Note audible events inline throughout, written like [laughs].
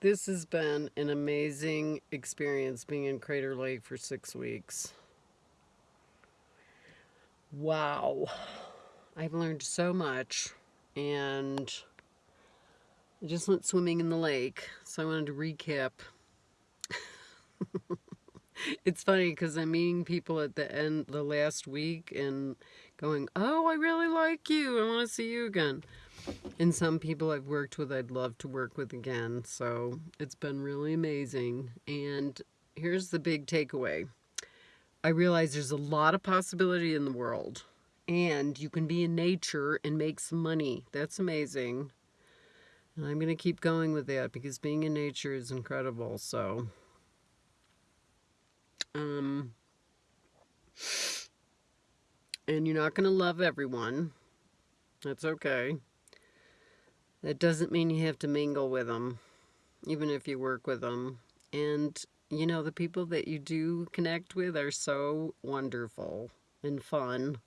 This has been an amazing experience being in Crater Lake for six weeks. Wow. I've learned so much and I just went swimming in the lake, so I wanted to recap. [laughs] it's funny because I'm meeting people at the end the last week and going, oh, I really like you. I want to see you again. And some people I've worked with, I'd love to work with again. So it's been really amazing. And here's the big takeaway. I realize there's a lot of possibility in the world. And you can be in nature and make some money. That's amazing. And I'm going to keep going with that because being in nature is incredible. So, um, and you're not going to love everyone. That's okay. That doesn't mean you have to mingle with them, even if you work with them. And, you know, the people that you do connect with are so wonderful and fun.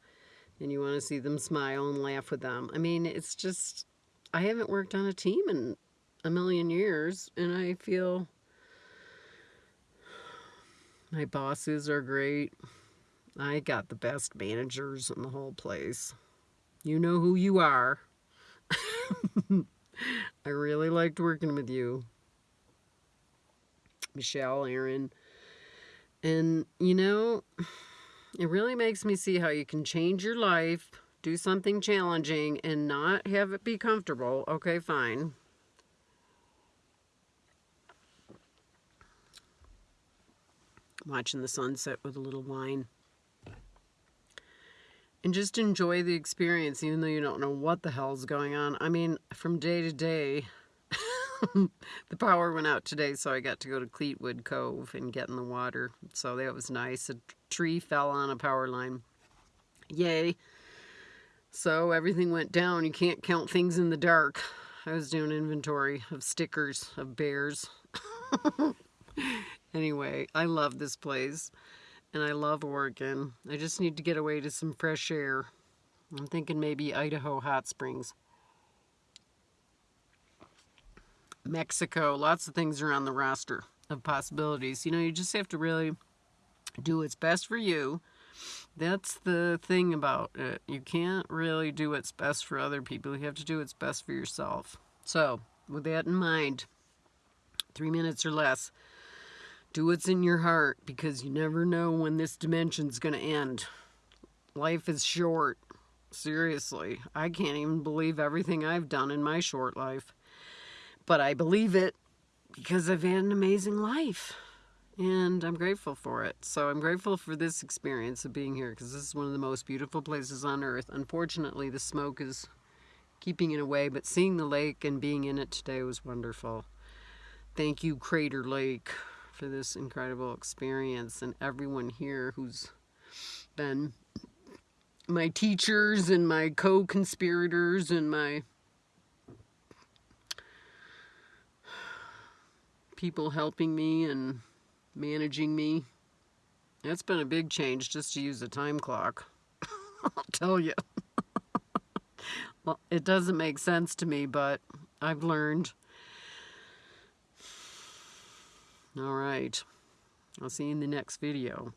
And you want to see them smile and laugh with them. I mean, it's just, I haven't worked on a team in a million years. And I feel my bosses are great. I got the best managers in the whole place. You know who you are. [laughs] I really liked working with you. Michelle, Aaron. And, you know, it really makes me see how you can change your life, do something challenging, and not have it be comfortable. Okay, fine. Watching the sunset with a little wine and just enjoy the experience even though you don't know what the hell's going on. I mean, from day to day, [laughs] the power went out today, so I got to go to Cleetwood Cove and get in the water. So that was nice. A tree fell on a power line. Yay. So everything went down. You can't count things in the dark. I was doing inventory of stickers of bears. [laughs] anyway, I love this place and I love Oregon. I just need to get away to some fresh air. I'm thinking maybe Idaho hot springs. Mexico, lots of things are on the roster of possibilities. You know, you just have to really do what's best for you. That's the thing about it. You can't really do what's best for other people. You have to do what's best for yourself. So, with that in mind, three minutes or less, do what's in your heart because you never know when this dimension's going to end. Life is short. Seriously. I can't even believe everything I've done in my short life. But I believe it because I've had an amazing life. And I'm grateful for it. So I'm grateful for this experience of being here because this is one of the most beautiful places on earth. Unfortunately, the smoke is keeping it away, but seeing the lake and being in it today was wonderful. Thank you, Crater Lake for this incredible experience and everyone here who's been my teachers and my co-conspirators and my people helping me and managing me. That's been a big change just to use a time clock. [laughs] I'll tell you. [laughs] well, it doesn't make sense to me, but I've learned. All right. I'll see you in the next video.